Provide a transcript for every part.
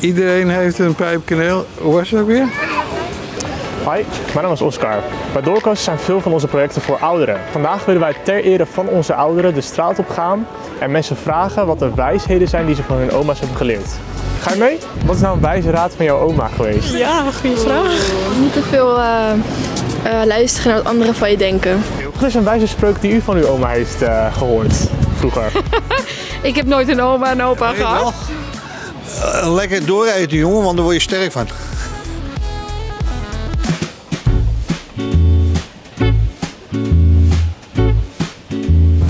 iedereen heeft een pijpkaneel. Hoe was het ook weer? Hoi, mijn naam is Oscar. Bij Doorkast zijn veel van onze projecten voor ouderen. Vandaag willen wij ter ere van onze ouderen de straat op gaan en mensen vragen wat de wijsheden zijn die ze van hun oma's hebben geleerd. Ga je mee? Wat is nou een wijze raad van jouw oma geweest? Ja, goede vraag. Niet te veel eh, eh, luisteren naar wat anderen van je denken. Wat is een wijze spreuk die u van uw oma heeft eh, gehoord vroeger? Ik heb nooit een oma en opa gehad. Eh, Lekker doorrijden, jongen, want daar word je sterk van.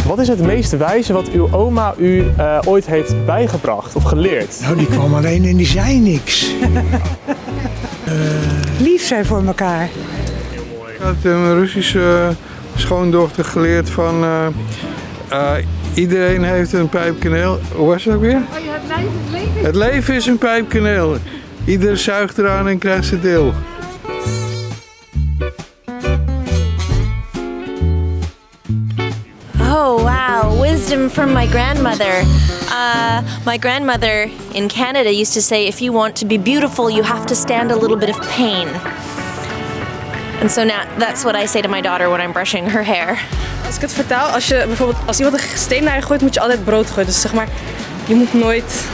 Wat is het meest wijze wat uw oma u eh, ooit heeft bijgebracht of geleerd? Nou, die kwam alleen en die zei niks. lief zijn voor elkaar. Ik had een Russische schoondochter geleerd van... eh, eh, iedereen heeft een pijpkaneel. Hoe was het ook weer? Het leven is een pijpkaneel. Ieder zuigt eraan en krijgt zijn deel. Oh, wow. Wisdom from my grandmother. Uh, my grandmother in Canada used to say if you want to be beautiful, you have to stand a little bit of pain. And so now that's what I say to my daughter when I'm brushing her hair. Als ik het vertaal, als je bijvoorbeeld als iemand een steen naar je gooit, moet je altijd brood gooien. Dus zeg maar, je moet nooit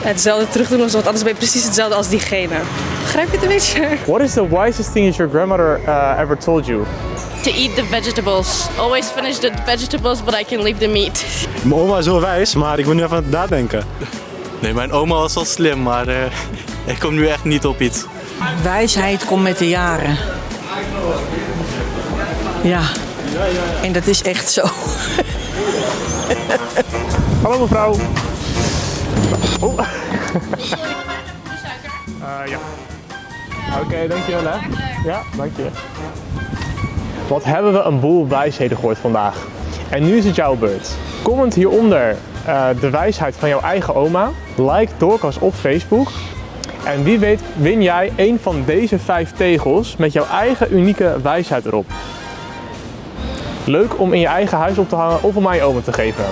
hetzelfde terug doen, want anders ben je precies hetzelfde als diegene. Begrijp je het een beetje? What is the wisest thing that your grandmother uh, ever told you? to eat the vegetables. Always finish the vegetables, but I can leave the meat. Mijn oma is wel wijs, maar ik moet nu even aan het nadenken. Nee, mijn oma was wel slim, maar eh, ik kom nu echt niet op iets. Wijsheid komt met de jaren. Ja. En dat is echt zo. Hallo mevrouw. Eh, ja. Oké, dankjewel hè. Ja, dankjewel. Wat hebben we een boel wijsheden gehoord vandaag. En nu is het jouw beurt. Comment hieronder eh, de wijsheid van jouw eigen oma. Like Doorkas op Facebook. En wie weet win jij een van deze vijf tegels met jouw eigen unieke wijsheid erop. Leuk om in je eigen huis op te hangen of om aan je oma te geven.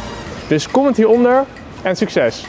Dus comment hieronder en succes!